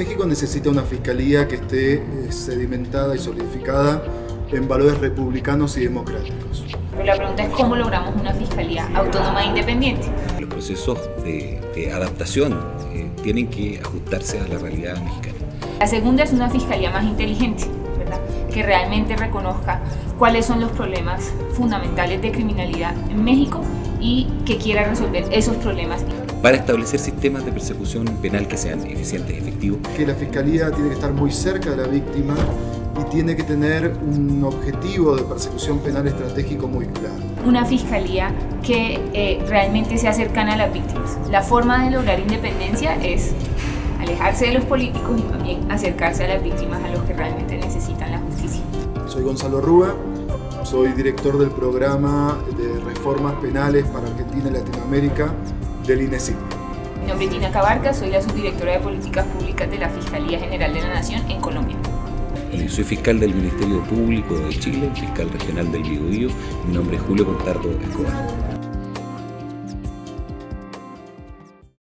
México necesita una fiscalía que esté eh, sedimentada y solidificada en valores republicanos y democráticos. Pero la pregunta es cómo logramos una fiscalía autónoma e independiente. Los procesos de, de adaptación eh, tienen que ajustarse a la realidad mexicana. La segunda es una fiscalía más inteligente, ¿verdad? que realmente reconozca cuáles son los problemas fundamentales de criminalidad en México y que quiera resolver esos problemas. Para establecer sistemas de persecución penal que sean eficientes y efectivos. Que la Fiscalía tiene que estar muy cerca de la víctima y tiene que tener un objetivo de persecución penal estratégico muy claro. Una fiscalía que eh, realmente sea cercana a las víctimas. La forma de lograr independencia es alejarse de los políticos y también acercarse a las víctimas, a los que realmente necesitan la justicia. Soy Gonzalo Rúa, soy director del programa de reformas penales para Argentina y Latinoamérica del INESIC. Mi nombre es Gina Cabarca, soy la subdirectora de Políticas Públicas de la Fiscalía General de la Nación en Colombia. Y soy fiscal del Ministerio Público de Chile, fiscal regional del Biobío. Mi nombre es Julio Contardo Escobar.